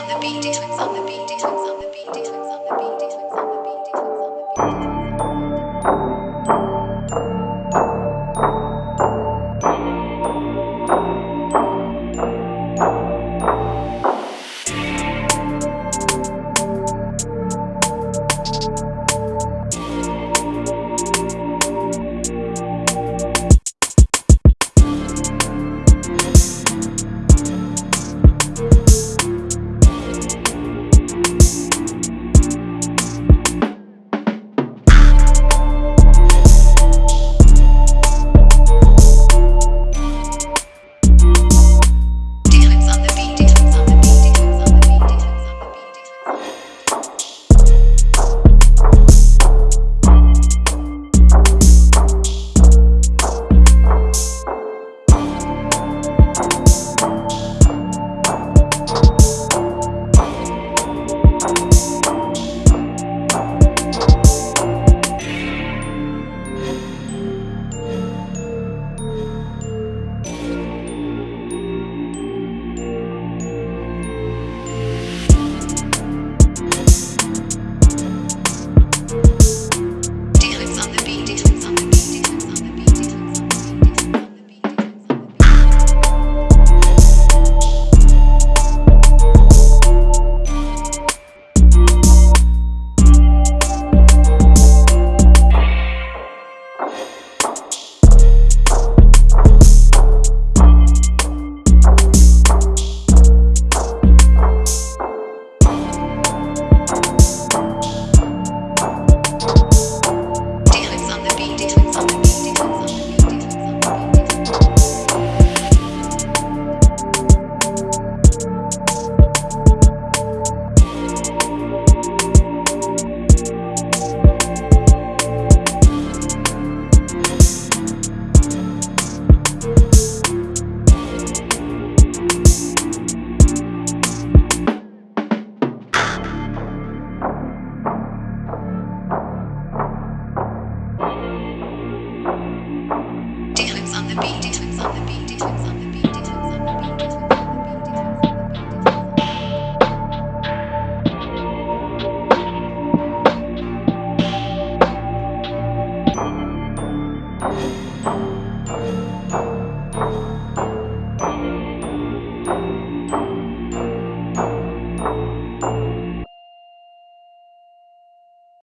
on the beat, on the beat, on the beat. the beat, on the beat, on the beat.